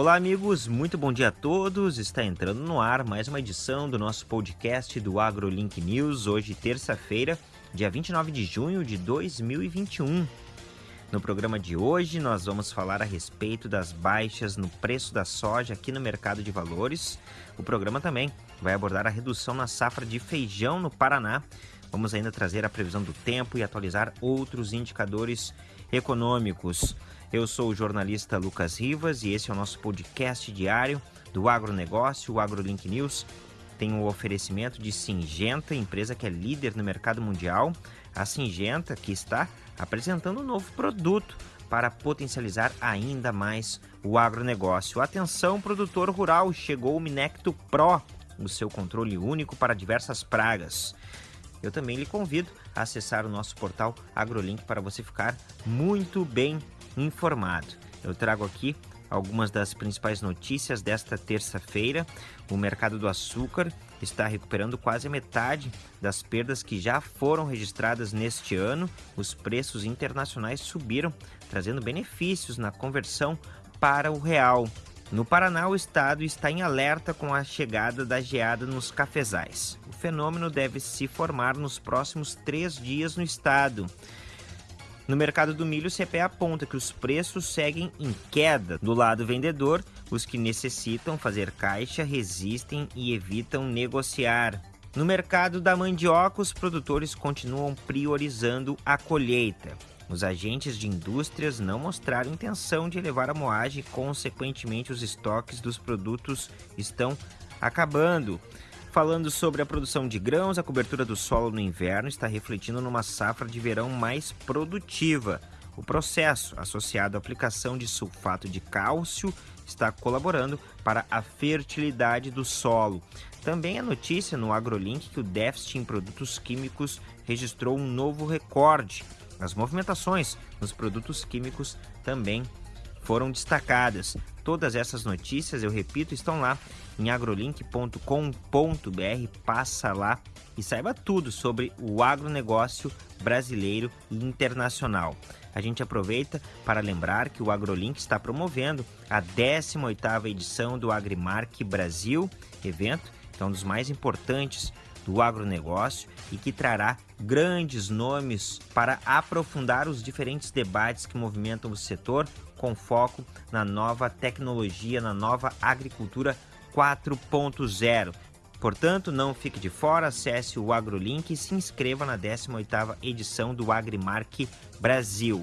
Olá, amigos, muito bom dia a todos. Está entrando no ar mais uma edição do nosso podcast do AgroLink News, hoje, terça-feira, dia 29 de junho de 2021. No programa de hoje, nós vamos falar a respeito das baixas no preço da soja aqui no mercado de valores. O programa também vai abordar a redução na safra de feijão no Paraná. Vamos ainda trazer a previsão do tempo e atualizar outros indicadores econômicos. Eu sou o jornalista Lucas Rivas e esse é o nosso podcast diário do agronegócio, o AgroLink News. Tem o um oferecimento de Singenta, empresa que é líder no mercado mundial. A Singenta que está apresentando um novo produto para potencializar ainda mais o agronegócio. Atenção, produtor rural, chegou o Minecto Pro, o seu controle único para diversas pragas. Eu também lhe convido a acessar o nosso portal AgroLink para você ficar muito bem informado. Eu trago aqui algumas das principais notícias desta terça-feira. O mercado do açúcar está recuperando quase metade das perdas que já foram registradas neste ano. Os preços internacionais subiram, trazendo benefícios na conversão para o real. No Paraná, o estado está em alerta com a chegada da geada nos cafezais. O fenômeno deve se formar nos próximos três dias no estado. No mercado do milho, o CPE aponta que os preços seguem em queda. Do lado vendedor, os que necessitam fazer caixa resistem e evitam negociar. No mercado da mandioca, os produtores continuam priorizando a colheita. Os agentes de indústrias não mostraram intenção de elevar a moagem e, consequentemente, os estoques dos produtos estão acabando. Falando sobre a produção de grãos, a cobertura do solo no inverno está refletindo numa safra de verão mais produtiva. O processo, associado à aplicação de sulfato de cálcio, está colaborando para a fertilidade do solo. Também a notícia no AgroLink que o déficit em produtos químicos registrou um novo recorde. As movimentações nos produtos químicos também foram destacadas. Todas essas notícias, eu repito, estão lá em agrolink.com.br. Passa lá e saiba tudo sobre o agronegócio brasileiro e internacional. A gente aproveita para lembrar que o AgroLink está promovendo a 18ª edição do Agrimark Brasil, evento que é um dos mais importantes do agronegócio e que trará grandes nomes para aprofundar os diferentes debates que movimentam o setor com foco na nova tecnologia, na nova agricultura 4.0. Portanto, não fique de fora, acesse o AgroLink e se inscreva na 18ª edição do Agrimark Brasil.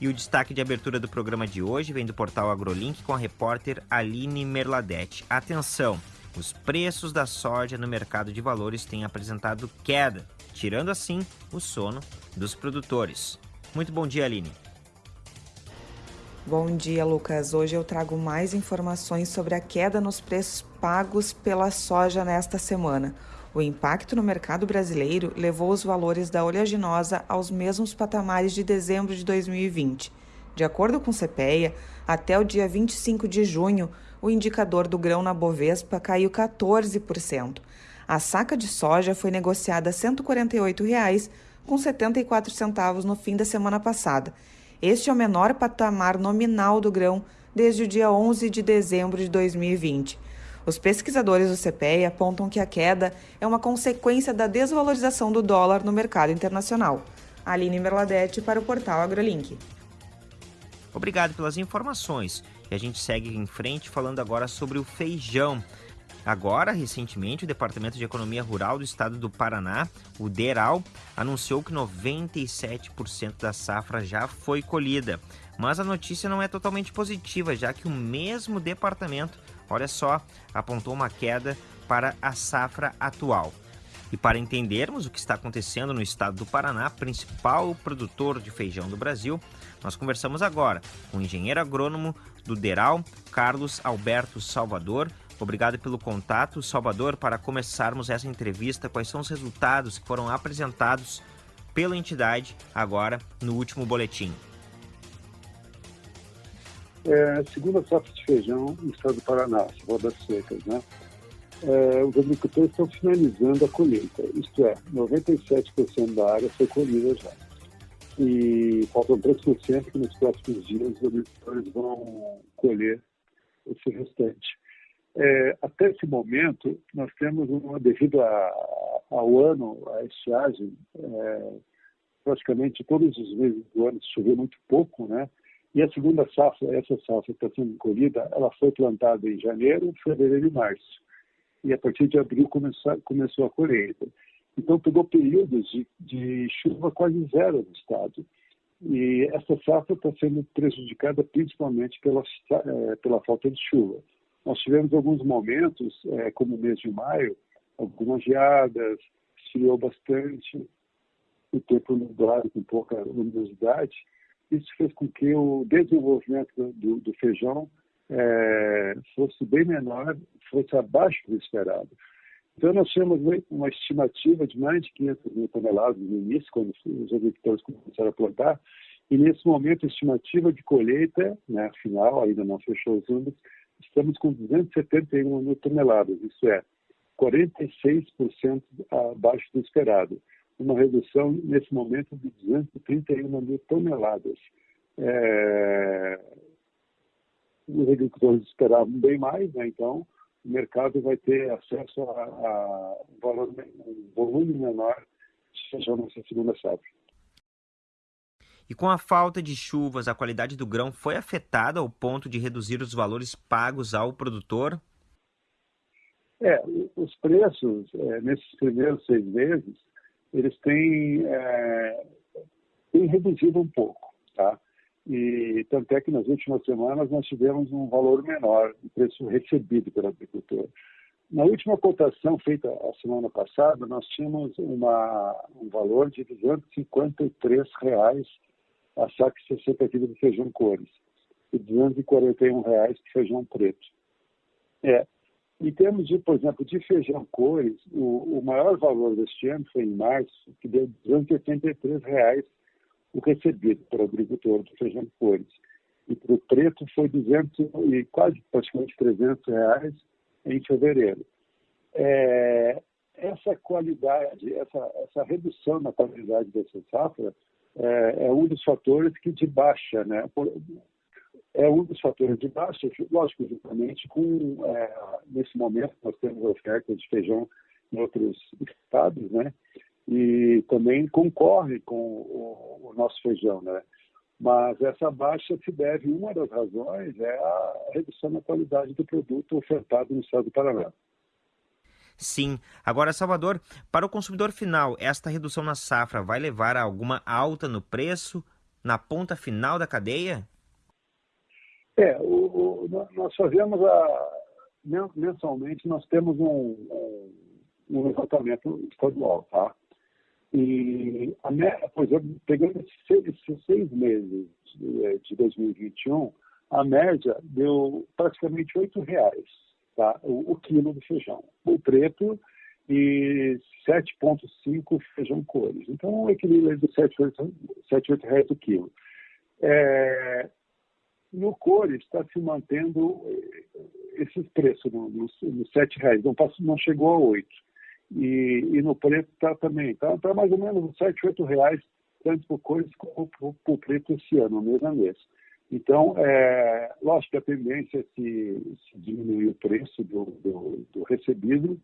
E o destaque de abertura do programa de hoje vem do portal AgroLink com a repórter Aline Merladete. Atenção! Os preços da soja no mercado de valores têm apresentado queda, tirando assim o sono dos produtores. Muito bom dia, Aline. Bom dia, Lucas. Hoje eu trago mais informações sobre a queda nos preços pagos pela soja nesta semana. O impacto no mercado brasileiro levou os valores da oleaginosa aos mesmos patamares de dezembro de 2020. De acordo com o CPEA, até o dia 25 de junho, o indicador do grão na Bovespa caiu 14%. A saca de soja foi negociada a R$ 148,74 no fim da semana passada este é o menor patamar nominal do grão desde o dia 11 de dezembro de 2020. Os pesquisadores do CPEA apontam que a queda é uma consequência da desvalorização do dólar no mercado internacional. Aline Merladete para o portal AgroLink. Obrigado pelas informações. E a gente segue em frente falando agora sobre o feijão. Agora, recentemente, o Departamento de Economia Rural do Estado do Paraná, o DERAL, anunciou que 97% da safra já foi colhida. Mas a notícia não é totalmente positiva, já que o mesmo departamento, olha só, apontou uma queda para a safra atual. E para entendermos o que está acontecendo no estado do Paraná, principal produtor de feijão do Brasil, nós conversamos agora com o engenheiro agrônomo do DERAL, Carlos Alberto Salvador, Obrigado pelo contato, Salvador, para começarmos essa entrevista. Quais são os resultados que foram apresentados pela entidade agora no último boletim? É, segundo a safra de feijão no estado do Paraná, rodas secas, né? É, os agricultores estão finalizando a colheita, isto é, 97% da área foi colhida já. E faltam 3% que nos próximos dias os agricultores vão colher esse restante. É, até esse momento, nós temos, uma, devido a, ao ano, a estiagem, é, praticamente todos os meses do ano choveu muito pouco, né? E a segunda safra, essa safra está sendo colhida, ela foi plantada em janeiro, fevereiro e março. E a partir de abril começou, começou a colheita. Então, pegou períodos de, de chuva quase zero no estado. E essa safra está sendo prejudicada principalmente pela, é, pela falta de chuva. Nós tivemos alguns momentos, é, como o mês de maio, algumas geadas, esfriou bastante, o tempo nublado com pouca luminosidade. Isso fez com que o desenvolvimento do, do feijão é, fosse bem menor, fosse abaixo do esperado. Então, nós tínhamos uma estimativa de mais de 500 mil toneladas no início, quando os agricultores começaram a plantar, e nesse momento a estimativa de colheita, né, final, ainda não fechou os números, estamos com 271 mil toneladas, isso é, 46% abaixo do esperado. Uma redução, nesse momento, de 231 mil toneladas. É... Os agricultores esperavam bem mais, né? então o mercado vai ter acesso a, a um, valor, um volume menor feijão nessa segunda safra. E com a falta de chuvas, a qualidade do grão foi afetada ao ponto de reduzir os valores pagos ao produtor? É, os preços, é, nesses primeiros seis meses, eles têm, é, têm reduzido um pouco, tá? E tanto é que nas últimas semanas nós tivemos um valor menor do preço recebido pelo agricultor. Na última cotação feita a semana passada, nós tínhamos uma, um valor de 253 reais a saco 60 quilos de feijão cores e 241 reais de feijão preto. É, em termos de, por exemplo, de feijão cores, o, o maior valor deste ano foi em março, que deu 283 reais o recebido para o agricultor do feijão cores. E para o preto foi 200 e quase praticamente 300 reais em fevereiro. É, essa qualidade, essa, essa redução na qualidade dessa safra é, é um dos fatores que de baixa, né? é um dos fatores de baixa, lógico, justamente com, é, nesse momento, nós temos oferta de feijão em outros estados, né? E também concorre com o, o, nosso feijão, né? Mas essa baixa se deve, uma das razões é a redução na qualidade do produto ofertado no estado do Paraná. Sim. Agora, Salvador, para o consumidor final, esta redução na safra vai levar a alguma alta no preço na ponta final da cadeia? É, o, o, nós fazemos a, mensalmente, nós temos um, um, um levantamento estadual, tá? E, a, por exemplo, pegando esses seis, meses de, de 2021, a média deu praticamente R$ reais tá? o, o quilo de feijão. O preto e 7,5 feijão cores. Então, o equilíbrio é de 7, 8, 7, 8 reais o quilo. É, no cores está se mantendo eh, esses preços nos no, no 7 reais, não, passou, não chegou a 8. E, e no preto está também, está tá mais ou menos 7, 8 reais, tanto por cores como por preto esse ano, mês a mês. Então, é, lógico que a tendência é se, se diminuir o preço do, do, do recebido,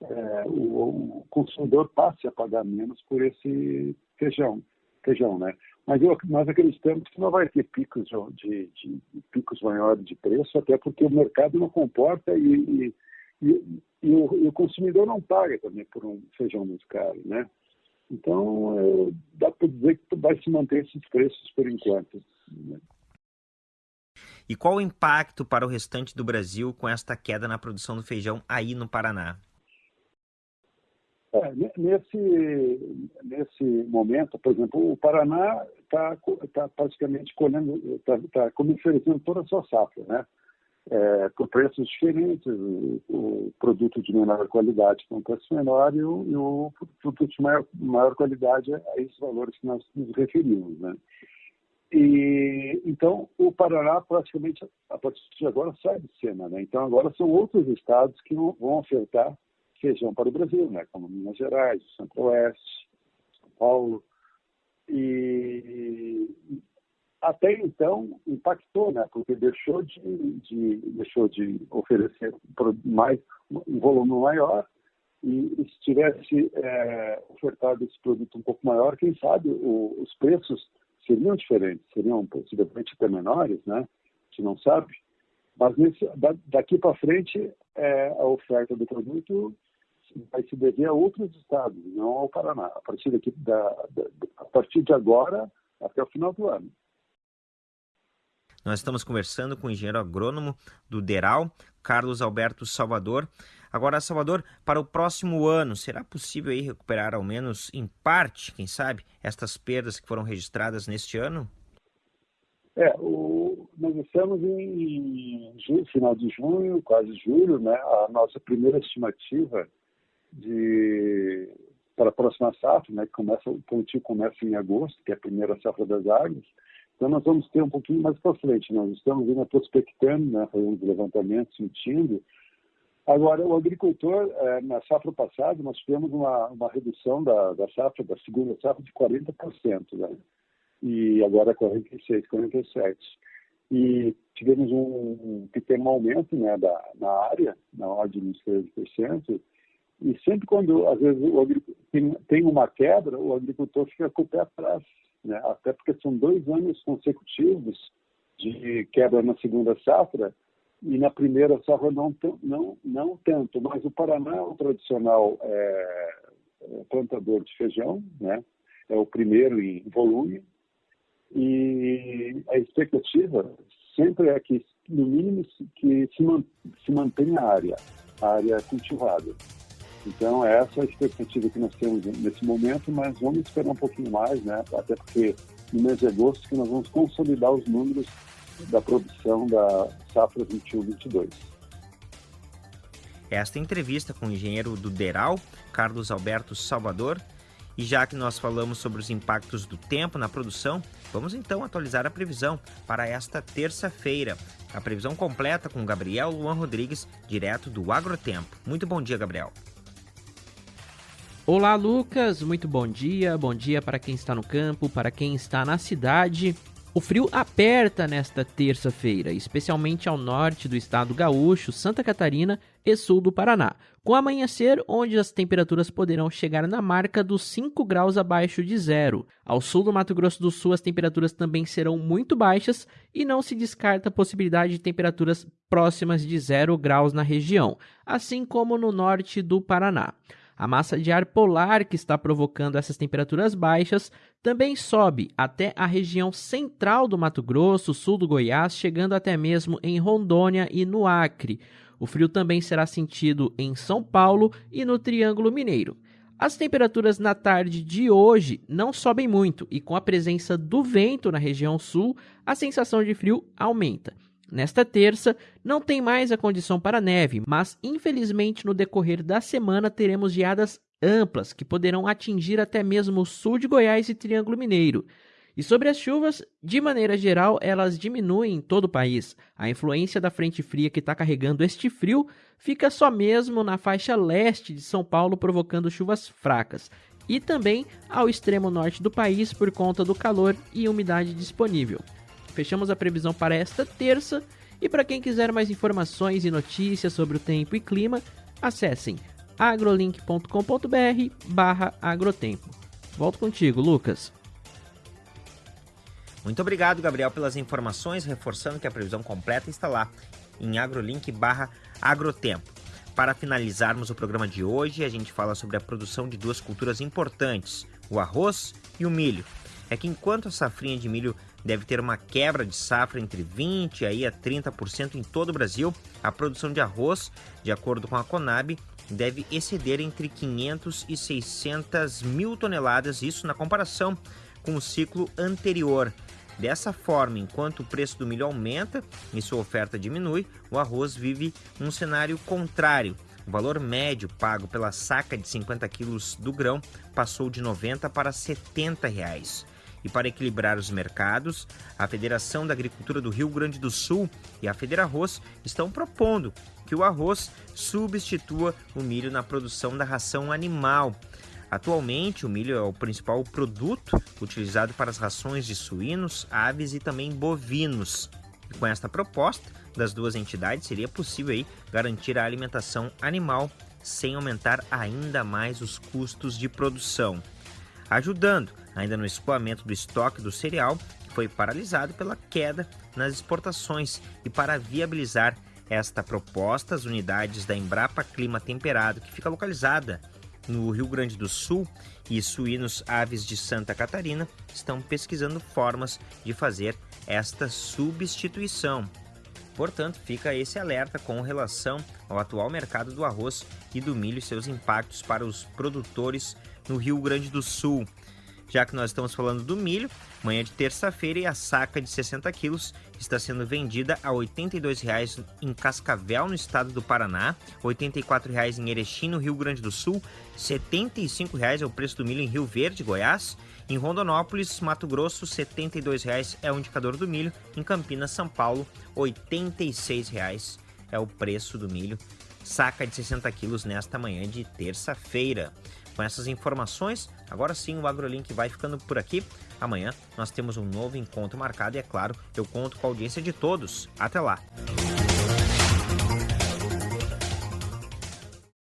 é, o, o, consumidor passe a pagar menos por esse feijão, feijão né? Mas eu, nós acreditamos que não vai ter picos de, de, de picos maiores de preço, até porque o mercado não comporta e, e, e, e o, o, consumidor não paga também por um feijão muito caro, né? Então, é, dá para dizer que vai se manter esses preços por enquanto. Né? E qual o impacto para o restante do Brasil com esta queda na produção do feijão aí no Paraná? É, nesse, nesse momento, por exemplo, o Paraná está tá praticamente colhendo, está tá comercializando toda a sua safra, né? É, por preços diferentes, o, o, produto de menor qualidade com preço menor e o, e o produto de maior, maior qualidade a esses valores que nós nos referimos, né? E, então, o Paraná praticamente, a partir de agora, sai de cena. Né? Então, agora são outros estados que vão ofertar feijão para o Brasil, né? como Minas Gerais, Centro-Oeste, São Paulo. E até então impactou, né? Porque deixou de, de deixou de oferecer mais um volume maior e, se tivesse é, ofertado esse produto um pouco maior, quem sabe o, os preços seriam diferentes, seriam possivelmente até menores, né? Gente não sabe. Mas nesse, daqui para frente, é, a oferta do produto vai se dever a outros estados, não ao Paraná. A partir, daqui, da, da, a partir de agora, até o final do ano. Nós estamos conversando com o engenheiro agrônomo do DERAL, Carlos Alberto Salvador. Agora, Salvador, para o próximo ano, será possível aí recuperar ao menos em parte, quem sabe, estas perdas que foram registradas neste ano? É, o, nós estamos em, em final de junho, quase julho, né? A nossa primeira estimativa de para a próxima safra, né? Que começa o plantio começa em agosto, que é a primeira safra das águas então, nós vamos ter um pouquinho mais para frente. Nós estamos ainda prospectando, né, fazendo levantamentos, sentindo. Agora, o agricultor, é, na safra passada, nós tivemos uma, uma redução da, da safra, da segunda safra, de 40%, né? e agora 46%, 47%. E tivemos um, pequeno aumento né, da, na área, na ordem de uns 13%, e sempre quando, às vezes, o tem, tem uma quebra, o agricultor fica com o pé atrás né? até porque são dois anos consecutivos de quebra na segunda safra e na primeira safra não, não, não tanto, mas o Paraná é o tradicional é, é, plantador de feijão, né? é o primeiro em volume, e a expectativa sempre é que, no mínimo, que se, se mantenha a área, a área cultivada. Então, essa é a expectativa que nós temos nesse momento, mas vamos esperar um pouquinho mais, né? Até porque no mês de agosto que nós vamos consolidar os números da produção da safra 21-22. Esta entrevista com o engenheiro do Deral, Carlos Alberto Salvador. E já que nós falamos sobre os impactos do tempo na produção, vamos então atualizar a previsão para esta terça-feira. A previsão completa com Gabriel Luan Rodrigues, direto do Agrotempo. Muito bom dia, Gabriel. Olá, Lucas. Muito bom dia. Bom dia para quem está no campo, para quem está na cidade. O frio aperta nesta terça-feira, especialmente ao norte do estado gaúcho, Santa Catarina e sul do Paraná, com amanhecer onde as temperaturas poderão chegar na marca dos 5 graus abaixo de zero. Ao sul do Mato Grosso do Sul, as temperaturas também serão muito baixas e não se descarta a possibilidade de temperaturas próximas de zero graus na região, assim como no norte do Paraná. A massa de ar polar que está provocando essas temperaturas baixas também sobe até a região central do Mato Grosso, sul do Goiás, chegando até mesmo em Rondônia e no Acre. O frio também será sentido em São Paulo e no Triângulo Mineiro. As temperaturas na tarde de hoje não sobem muito e, com a presença do vento na região sul, a sensação de frio aumenta. Nesta terça, não tem mais a condição para neve, mas infelizmente no decorrer da semana teremos geadas amplas que poderão atingir até mesmo o sul de Goiás e Triângulo Mineiro. E sobre as chuvas, de maneira geral, elas diminuem em todo o país. A influência da frente fria que está carregando este frio fica só mesmo na faixa leste de São Paulo, provocando chuvas fracas. E também ao extremo norte do país por conta do calor e umidade disponível. Fechamos a previsão para esta terça. E para quem quiser mais informações e notícias sobre o tempo e clima, acessem agrolink.com.br barra agrotempo. Volto contigo, Lucas. Muito obrigado, Gabriel, pelas informações, reforçando que a previsão completa está lá em agrolink barra agrotempo. Para finalizarmos o programa de hoje, a gente fala sobre a produção de duas culturas importantes, o arroz e o milho. É que enquanto a safrinha de milho deve ter uma quebra de safra entre 20% aí a 30% em todo o Brasil. A produção de arroz, de acordo com a Conab, deve exceder entre 500 e 600 mil toneladas, isso na comparação com o ciclo anterior. Dessa forma, enquanto o preço do milho aumenta e sua oferta diminui, o arroz vive um cenário contrário. O valor médio pago pela saca de 50 quilos do grão passou de 90 para 70 reais. E para equilibrar os mercados, a Federação da Agricultura do Rio Grande do Sul e a Federarroz estão propondo que o arroz substitua o milho na produção da ração animal. Atualmente, o milho é o principal produto utilizado para as rações de suínos, aves e também bovinos. E com esta proposta das duas entidades, seria possível aí garantir a alimentação animal sem aumentar ainda mais os custos de produção, ajudando ainda no escoamento do estoque do cereal, que foi paralisado pela queda nas exportações, e para viabilizar esta proposta, as unidades da Embrapa Clima Temperado, que fica localizada no Rio Grande do Sul, e Suínos Aves de Santa Catarina estão pesquisando formas de fazer esta substituição. Portanto, fica esse alerta com relação ao atual mercado do arroz e do milho e seus impactos para os produtores no Rio Grande do Sul. Já que nós estamos falando do milho, manhã de terça-feira e a saca de 60 quilos está sendo vendida a R$ 82,00 em Cascavel, no estado do Paraná, R$ 84,00 em Erechim, no Rio Grande do Sul, R$ 75,00 é o preço do milho em Rio Verde, Goiás, em Rondonópolis, Mato Grosso, R$ 72,00 é o indicador do milho, em Campinas, São Paulo, R$ 86,00 é o preço do milho, saca de 60 quilos nesta manhã de terça-feira. Com essas informações, agora sim o AgroLink vai ficando por aqui. Amanhã nós temos um novo encontro marcado e, é claro, eu conto com a audiência de todos. Até lá!